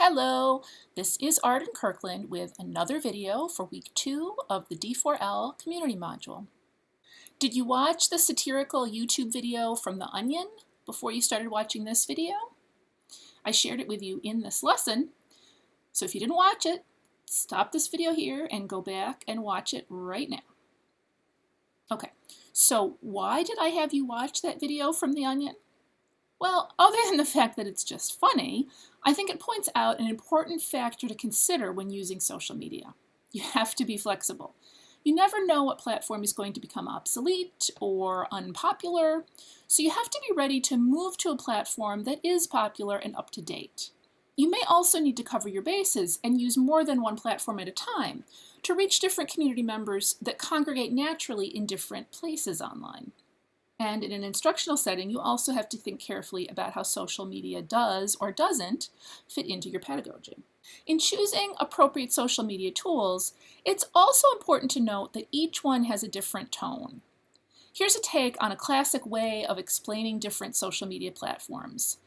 Hello, this is Arden Kirkland with another video for week two of the D4L community module. Did you watch the satirical YouTube video from The Onion before you started watching this video? I shared it with you in this lesson, so if you didn't watch it, stop this video here and go back and watch it right now. Okay, so why did I have you watch that video from The Onion? Well, other than the fact that it's just funny, I think it points out an important factor to consider when using social media. You have to be flexible. You never know what platform is going to become obsolete or unpopular, so you have to be ready to move to a platform that is popular and up to date. You may also need to cover your bases and use more than one platform at a time to reach different community members that congregate naturally in different places online. And in an instructional setting, you also have to think carefully about how social media does or doesn't fit into your pedagogy. In choosing appropriate social media tools, it's also important to note that each one has a different tone. Here's a take on a classic way of explaining different social media platforms.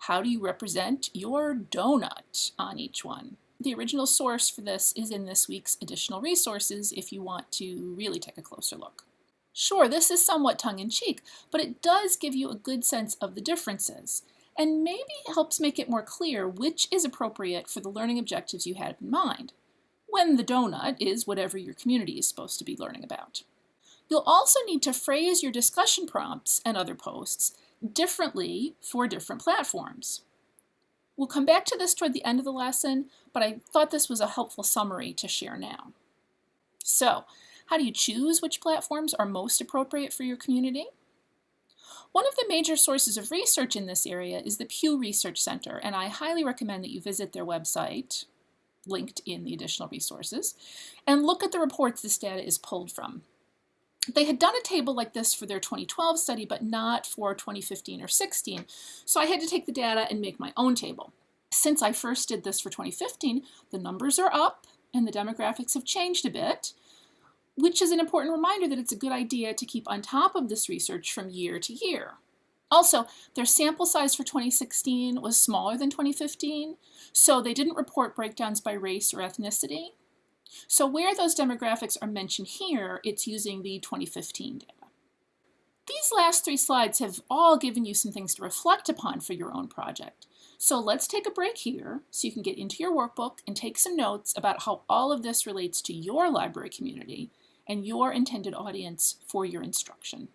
How do you represent your donut on each one? The original source for this is in this week's additional resources if you want to really take a closer look. Sure, this is somewhat tongue-in-cheek, but it does give you a good sense of the differences, and maybe helps make it more clear which is appropriate for the learning objectives you had in mind, when the donut is whatever your community is supposed to be learning about. You'll also need to phrase your discussion prompts and other posts differently for different platforms. We'll come back to this toward the end of the lesson, but I thought this was a helpful summary to share now. So, how do you choose which platforms are most appropriate for your community? One of the major sources of research in this area is the Pew Research Center, and I highly recommend that you visit their website, linked in the additional resources, and look at the reports this data is pulled from. They had done a table like this for their 2012 study, but not for 2015 or 16, so I had to take the data and make my own table. Since I first did this for 2015, the numbers are up and the demographics have changed a bit, which is an important reminder that it's a good idea to keep on top of this research from year to year. Also, their sample size for 2016 was smaller than 2015, so they didn't report breakdowns by race or ethnicity. So where those demographics are mentioned here, it's using the 2015 data. These last three slides have all given you some things to reflect upon for your own project. So let's take a break here so you can get into your workbook and take some notes about how all of this relates to your library community and your intended audience for your instruction.